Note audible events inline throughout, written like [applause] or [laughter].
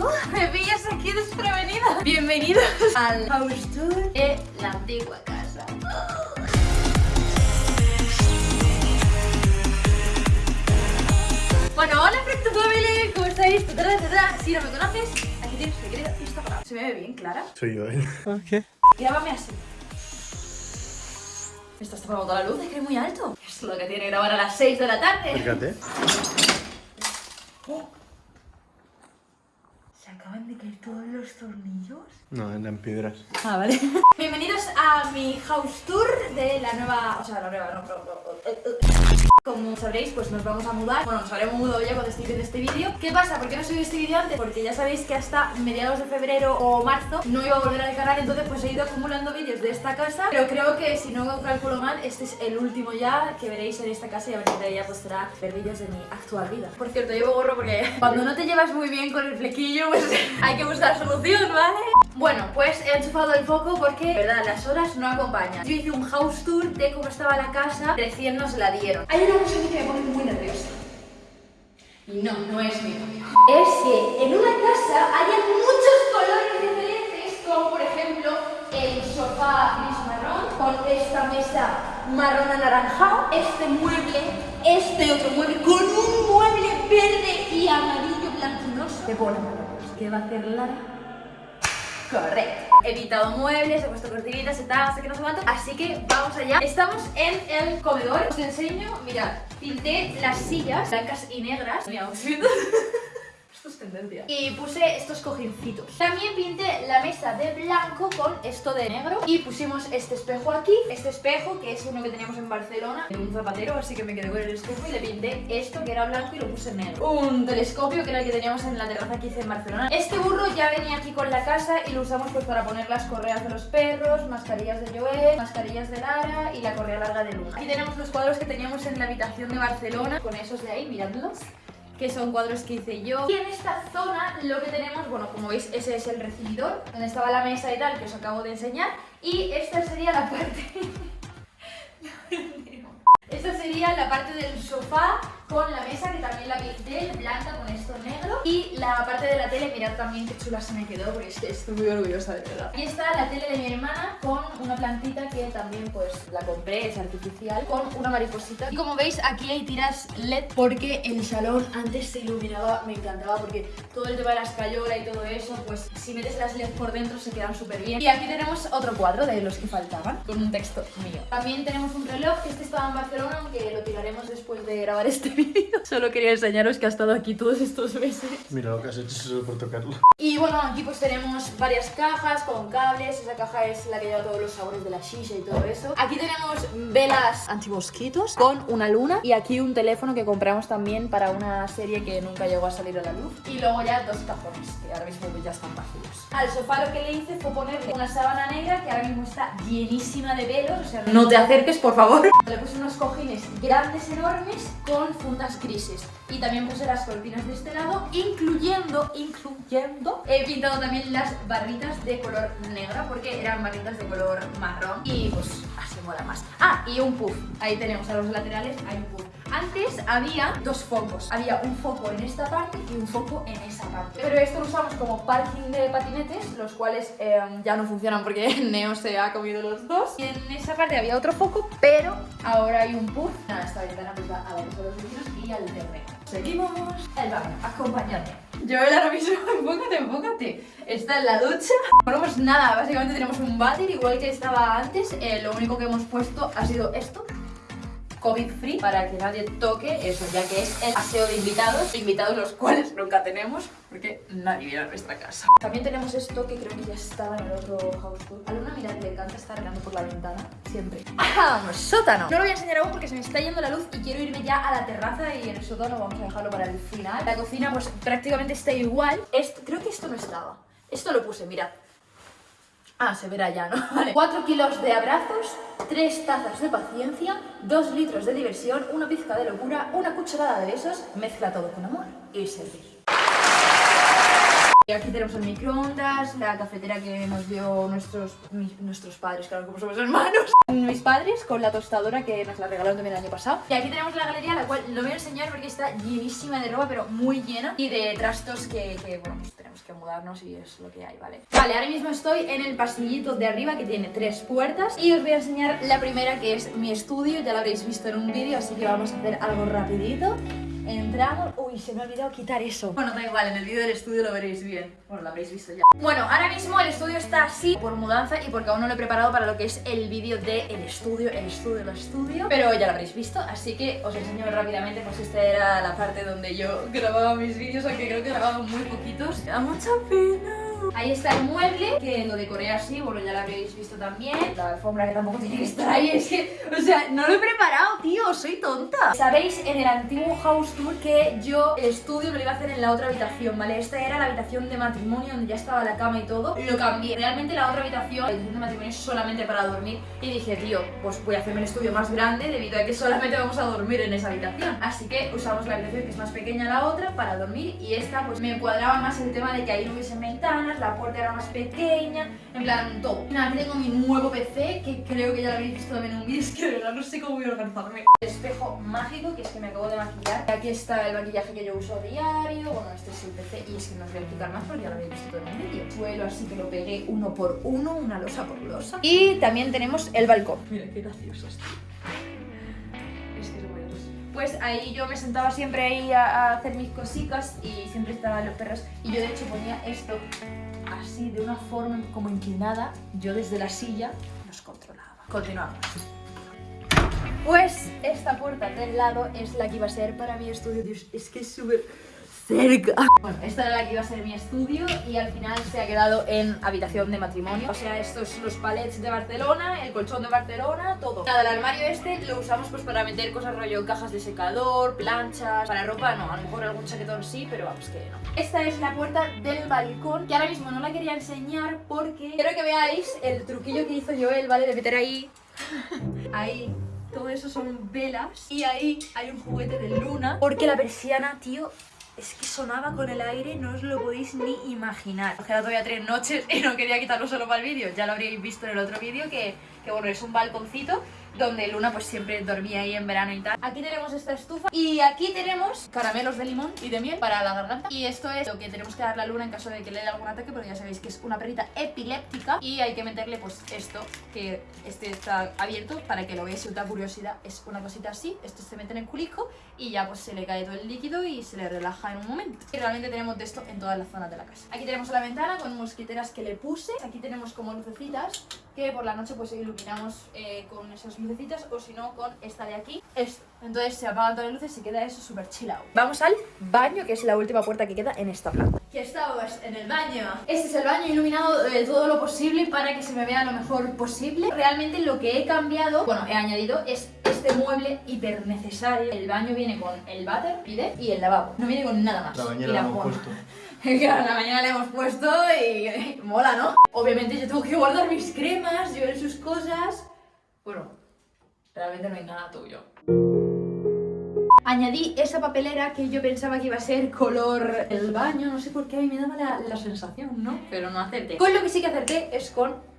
[laughs] me pillas aquí desprevenida. Bienvenidos [laughs] al house tour de la antigua casa. [gasps] Bueno, hola Fracto Family, ¿cómo estáis? Si no me conoces, aquí tienes mi querido Instagram. ¿Se me ve bien, Clara? Soy yo, ¿eh? ¿Qué? Grábame así. Me estás tapando toda la luz, es que es muy alto. Es lo que tiene grabar a las 6 de la tarde. Fíjate. ¿Se [gasps] acaban de caer todos los tornillos? No, eran piedras. Ah, vale. [laughs] Bienvenidos a mi house tour de la nueva... O sea, la nueva, no, pero... eh, eh. Como sabréis, pues nos vamos a mudar. Bueno, nos habremos mudado ya cuando estéis viendo este vídeo. ¿Qué pasa? ¿Por qué no subí este vídeo antes? Porque ya sabéis que hasta mediados de febrero o marzo no iba a volver al canal, entonces pues he ido acumulando vídeos de esta casa. Pero creo que si no calculo mal, este es el último ya que veréis en esta casa y a partir de ahí ya pues será ver vídeos de mi actual vida. Por cierto, llevo gorro porque [laughs] cuando no te llevas muy bien con el flequillo, pues [laughs] hay que buscar solución, ¿vale? Bueno, pues he enchufado el foco porque, verdad, las horas no acompañan. Yo hice un house tour de cómo estaba la casa, recién nos la dieron. Hay una cosa que me pone muy nerviosa. Y no, no es mi novio. Es que en una casa haya muchos colores diferentes, como por ejemplo el sofá gris marrón, con esta mesa marrón anaranjado, este mueble, este otro mueble, con un mueble verde y amarillo blanquinoso. Te pone. ¿Qué va a hacer Lara? Correcto. He evitado muebles, he puesto cortinitas y tal, sé que no se cuánto. Así que vamos allá. Estamos en el comedor. Os enseño, mirad, pinté las sillas blancas y negras. Mi outfit. Y puse estos cojincitos. También pinté la mesa de blanco con esto de negro. Y pusimos este espejo aquí. Este espejo, que es uno que teníamos en Barcelona, en un zapatero, así que me quedé con el espejo y le pinté esto que era blanco y lo puse negro. Un telescopio, que era el que teníamos en la terraza que hice en Barcelona. Este burro ya venía aquí con la casa y lo usamos pues para poner las correas de los perros, mascarillas de Joel, mascarillas de Lara y la correa larga de Luna. Aquí tenemos los cuadros que teníamos en la habitación de Barcelona, con esos de ahí, miradlos que son cuadros que hice yo. Y en esta zona lo que tenemos, bueno, como veis, ese es el recibidor, donde estaba la mesa y tal, que os acabo de enseñar. Y esta sería la parte... [laughs] Esta sería la parte del sofá con la mesa que también la pinté blanca con esto negro y la parte de la tele, mirad también qué chula se me quedó porque es que estoy muy orgullosa de verdad. Y está la tele de mi hermana con una plantita pues la compré, es artificial, con una mariposita. Y como veis aquí hay tiras LED porque el salón antes se iluminaba, me encantaba porque todo el tema de la escayola y todo eso, pues si metes las LED por dentro se quedan súper bien. Y aquí tenemos otro cuadro de los que faltaban con un texto mío. También tenemos un reloj que este estaba en Barcelona, aunque lo tiraremos después de grabar este [laughs] vídeo. Solo quería enseñaros que ha estado aquí todos estos meses. Mira lo que has hecho solo por tocarlo. Y bueno, aquí pues tenemos varias cajas con cables. Esa caja es la que lleva todos los sabores de la shisha y todo eso. Aquí tenemos velas antimosquitos con una luna. Y aquí un teléfono que compramos también para una serie que nunca llegó a salir a la luz. Y luego ya dos cajones, que ahora mismo ya están vacíos. Al sofá lo que le hice fue ponerle una sábana negra que ahora mismo está llenísima de velos. O sea, no te acerques, por favor. Le puse unos cojines grandes, enormes, con fundas grises. Y también puse las cortinas de este lado, incluyendo, incluyendo, he pintado también las barritas de color negra porque eran barritas de color marrón y pues mola más. Ah, y un puff. Ahí tenemos a los laterales, hay un puff. Antes había dos focos. Había un foco en esta parte y un foco en esa parte. Pero esto lo usamos como parking de patinetes, los cuales eh, ya no funcionan porque [laughs] Neo se ha comido los dos. Y en esa parte había otro foco, pero ahora hay un puff. Nada, esta ventana pues va a ver los vecinos y al terreno. Seguimos el baño, acompañadme. Joel ahora mismo, [laughs] enfócate, enfócate. Está en la ducha. Bueno, pues nada, básicamente tenemos un váter igual que estaba antes. Eh, lo único que hemos puesto ha sido esto. COVID free para que nadie toque eso, ya que es el aseo de invitados, invitados los cuales nunca tenemos porque nadie viene a nuestra casa. También tenemos esto que creo que ya estaba en el otro house tour. A Luna, mirad, le encanta estar mirando por la ventana, siempre. ¡Ah! ¡Un sótano! No lo voy a enseñar aún porque se me está yendo la luz y quiero irme ya a la terraza y en el sótano vamos a dejarlo para el final. La cocina pues prácticamente está igual. Esto, creo que esto no estaba. Esto lo puse, mirad. Ah, se verá ya, ¿no? [laughs] Vale. 4 kilos de abrazos, 3 tazas de paciencia, 2 litros de diversión, una pizca de locura, una cucharada de besos, mezcla todo con amor y servir. Y aquí tenemos el microondas, la cafetera que nos dio nuestros, mis- nuestros padres, claro, como somos hermanos. Mis padres con la tostadora que nos la regalaron también el año pasado. Y aquí tenemos la galería, la cual no voy a enseñar porque está llenísima de ropa, pero muy llena. Y de trastos que, que bueno, pues tenemos que mudarnos y es lo que hay, ¿vale? Vale, ahora mismo estoy en el pasillito de arriba que tiene tres puertas y os voy a enseñar la primera que es mi estudio, ya lo habréis visto en un vídeo, así que vamos a hacer algo rapidito. Entramos... Uy, se me ha olvidado quitar eso. Bueno, da igual, en el vídeo del estudio lo veréis bien. Bueno, lo habréis visto ya. Bueno, ahora mismo el estudio está así por mudanza y porque aún no lo he preparado para lo que es el vídeo del estudio, el estudio, el estudio. Pero ya lo habréis visto, así que os enseño rápidamente, pues esta era la parte donde yo [laughs] grababa mis vídeos, aunque creo que grababa muy poquitos. Me da mucha pena. Ahí está el mueble, que lo decoré así, bueno, ya lo habréis visto también. La alfombra que tampoco tiene [laughs] que estar ahí, es que, o sea, no lo he preparado, tío, soy tonta. Sabéis, en el antiguo house tour que yo el estudio lo iba a hacer en la otra habitación, ¿vale? Esta era la habitación de matrimonio donde ya estaba la cama y todo. Lo cambié. Realmente la otra habitación, la habitación de matrimonio es solamente para dormir. Y dije, tío, pues voy a hacerme el estudio más grande debido a que solamente vamos a dormir en esa habitación. Así que usamos la habitación que es más pequeña la otra para dormir y esta pues me cuadraba más el tema de que ahí no hubiesen la puerta era más pequeña, en plan todo. Aquí tengo mi nuevo PC, que creo que ya lo habéis visto también en un vídeo, es que de verdad no sé cómo voy a organizarme. El espejo mágico, que es que me acabo de maquillar. Aquí está el maquillaje que yo uso a diario, bueno, este es el PC y es que no os voy a explicar más porque ya lo habéis visto todo en un vídeo. Suelo así que lo pegué uno por uno, una losa por losa. Y también tenemos el balcón. Mira qué gracioso esto. Pues ahí yo me sentaba siempre ahí a, hacer mis cositas y siempre estaban los perros. Y yo de hecho ponía esto así, de una forma como inclinada. Yo desde la silla los controlaba. Continuamos. Pues esta puerta del lado es la que iba a ser para mi estudio. Dios, es que es súper cerca. Bueno, esta era la que iba a ser mi estudio y al final se ha quedado en habitación de matrimonio. O sea, estos los palets de Barcelona, el colchón de Barcelona, todo. Nada, el armario este lo usamos pues para meter cosas rollo cajas de secador, planchas, para ropa no, a lo mejor algún chaquetón sí, pero vamos que no. Esta es la puerta del balcón, que ahora mismo no la quería enseñar porque quiero que veáis el truquillo que hizo Joel, ¿vale? De meter ahí, ahí todo eso son velas y ahí hay un juguete de luna porque la persiana, tío, es que sonaba con el aire, no os lo podéis ni imaginar. Os queda todavía tres noches y no quería quitarlo solo para el vídeo. Ya lo habríais visto en el otro vídeo que, que, bueno, es un balconcito donde Luna pues siempre dormía ahí en verano y tal. Aquí tenemos esta estufa y aquí tenemos caramelos de limón y de miel para la garganta. Y esto es lo que tenemos que darle a Luna en caso de que le dé algún ataque porque ya sabéis que es una perrita epiléptica y hay que meterle pues esto que este está abierto para que lo veáis si os da curiosidad. Es una cosita así, esto se mete en el culico y ya pues se le cae todo el líquido y se le relaja en un momento. Y realmente tenemos de esto en todas las zonas de la casa. Aquí tenemos la ventana con mosquiteras que le puse. Aquí tenemos como lucecitas que por la noche pues iluminamos eh, con esas lucecitas o si no con esta de aquí, esto. Entonces se apagan todas las luces y se queda eso súper chillado. Vamos al baño, que es la última puerta que queda en esta planta. Aquí estamos, en el baño. Este es el baño iluminado de todo lo posible para que se me vea lo mejor posible. Realmente lo que he cambiado, bueno, he añadido es este mueble hiper necesario. El baño viene con el váter, pide, y el lavabo. No viene con nada más. La bañera Y la la hemos cama. puesto. [laughs] Claro, la mañana le hemos puesto y mola, ¿no? Obviamente yo tengo que guardar mis cremas, llevar sus cosas. Bueno, realmente no hay nada tuyo. Añadí esa papelera que yo pensaba que iba a ser color el baño, no sé por qué a mí me daba la, la sensación, ¿no? Pero no acerté. Con lo que sí que acerté es con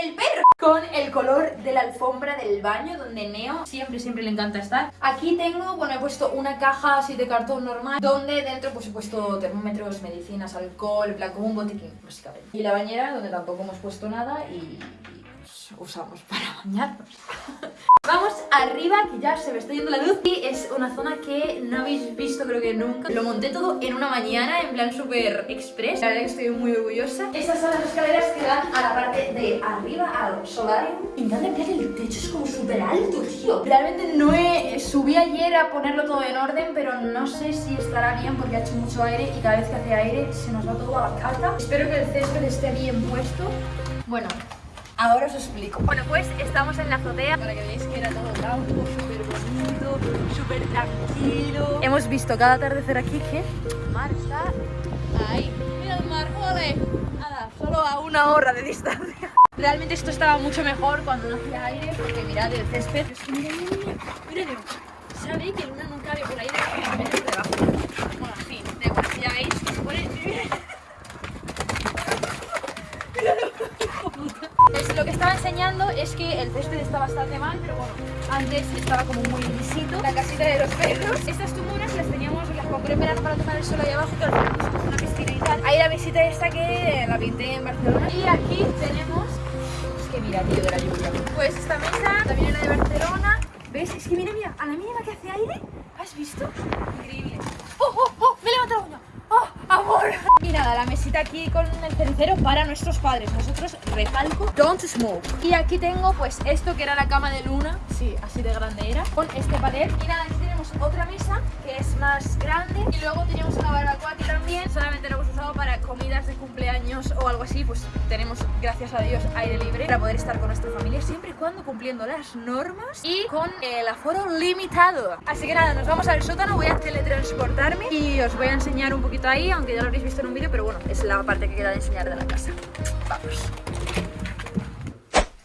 el perro con el color de la alfombra del baño donde Neo siempre siempre le encanta estar. Aquí tengo, bueno he puesto una caja así de cartón normal donde dentro pues he puesto termómetros, medicinas, alcohol, como un botiquín básicamente. Y la bañera donde tampoco hemos puesto nada y, usamos para bañarnos. [laughs] Vamos arriba, que ya se me está yendo la luz. Y es una zona que no habéis visto creo que nunca. Lo monté todo en una mañana, en plan súper express. La verdad que estoy muy orgullosa. Estas son las escaleras que dan a la parte de arriba, al solarium. En plan el techo, es como súper alto, tío. Realmente no he... Subí ayer a ponerlo todo en orden Pero no sé si estará bien porque ha hecho mucho aire Y cada vez que hace aire se nos va todo a la carta Espero que el césped esté bien puesto. Bueno, Ahora os explico. Bueno, pues estamos en la azotea para que veáis que era todo blanco, súper bonito, súper tranquilo. Hemos visto cada atardecer aquí que el mar está ahí. Mira el mar, joder. Nada, solo a una hora de distancia. Realmente esto estaba mucho mejor cuando no hacía aire porque mirad el césped. Es que mira, mira, mira. Mira, Nemo. ¿Sabéis que Luna nunca ve por ahí debajo? Me meto debajo. Bueno, sí, de igual, ya veis. que se pone... Es lo que estaba enseñando es que el césped está bastante mal, pero bueno, antes estaba como muy lisito. La casita de los perros. Estas tumoras las teníamos las compré en para tomar el sol ahí abajo, que al final una piscina y tal. Ahí la visita esta que la pinté en Barcelona. Y aquí tenemos... Es que mira, tío, de la lluvia. Pues esta mesa también era de Barcelona. ¿Ves? Es que mira, mira, a la mínima que hace aire, ¿has visto? Increíble. ¡Oh, oh, oh! ¡Me he levantado una! ¡Oh, amor! Y nada, la mesita aquí con el cenicero para nuestros padres. Nosotros, recalco, don't smoke. Y aquí tengo pues esto que era la cama de Luna. Sí, así de grande era. Con este palet. Y nada, otra mesa que es más grande. Y luego tenemos una barbacoa aquí también. Solamente lo hemos usado para comidas de cumpleaños o algo así. Pues tenemos, gracias a Dios, aire libre para poder estar con nuestra familia siempre y cuando cumpliendo las normas y con el aforo limitado. Así que nada, nos vamos al sótano. Voy a teletransportarme y os voy a enseñar un poquito ahí, aunque ya lo habréis visto en un vídeo, pero bueno, es la parte que queda de enseñar de la casa. Vamos.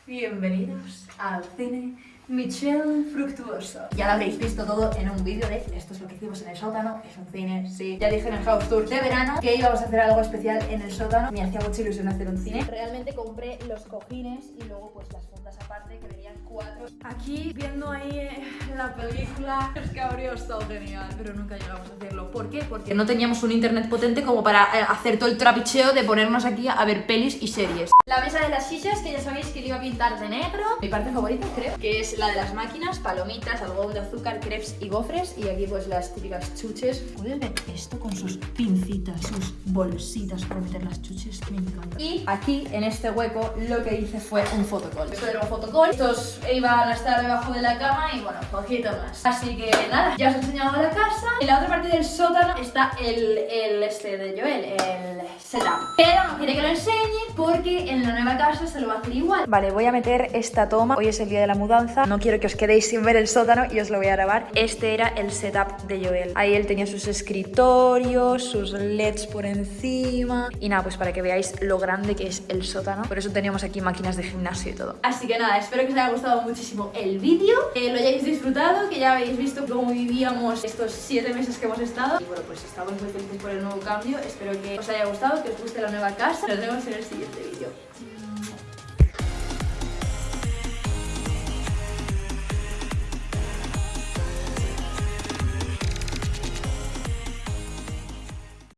Bienvenidos al cine Michelle Fructuoso. Ya lo habréis visto todo en un vídeo de esto es lo que hicimos en el sótano, es un cine, sí. Ya dije en el house tour de verano que íbamos a hacer algo especial en el sótano. Me hacía mucha ilusión hacer un cine. Realmente compré los cojines y luego pues las fundas aparte que venían cuatro. Aquí viendo ahí eh, la película, es que habría estado genial, pero nunca llegamos a hacerlo. ¿Por qué? Porque no teníamos un internet potente como para eh, hacer todo el trapicheo de ponernos aquí a ver pelis y series. La mesa de las sillas, que ya sabéis que le iba a pintar de negro. Mi parte favorita, creo, que es la de las máquinas, palomitas, algodón de azúcar, crepes y gofres. Y aquí pues las típicas chuches. ¿Pueden ver esto con sus pincitas, sus bolsitas para meter las chuches? Me encanta. Y aquí, en este hueco, lo que hice fue un fotocall. Esto era un fotocall. Estos iban a estar debajo de la cama y bueno, poquito más. Así que nada, ya os he enseñado la casa. En la otra parte del sótano está el, el este de Joel, el setup. Pero no quiere que lo enseñe porque en la nueva casa se lo va a hacer igual. Vale, voy a meter esta toma. Hoy es el día de la mudanza. No quiero que os quedéis sin ver el sótano y os lo voy a grabar. Este era el setup de Joel. Ahí él tenía sus escritorios, sus LEDs por encima. Y nada, pues para que veáis lo grande que es el sótano. Por eso teníamos aquí máquinas de gimnasio y todo. Así que nada, espero que os haya gustado muchísimo el vídeo. Que lo hayáis disfrutado, que ya habéis visto cómo vivíamos estos 7 meses que hemos estado. Y bueno, pues estamos muy felices por el nuevo cambio. Espero que os haya gustado, que os guste la nueva casa. Nos vemos en el siguiente vídeo.